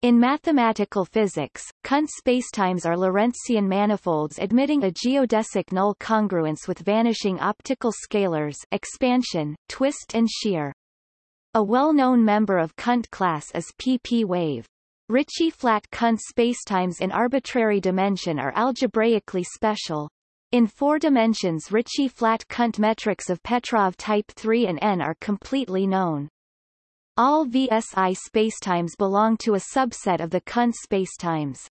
In mathematical physics, Kundt spacetimes are Lorentzian manifolds admitting a geodesic null congruence with vanishing optical scalars expansion, twist and shear. A well-known member of Kundt class is pp-wave. Ricci-flat Kundt spacetimes in arbitrary dimension are algebraically special. In four dimensions Ricci-flat Kundt metrics of Petrov type 3 and n are completely known. All VSI spacetimes belong to a subset of the Kundt spacetimes.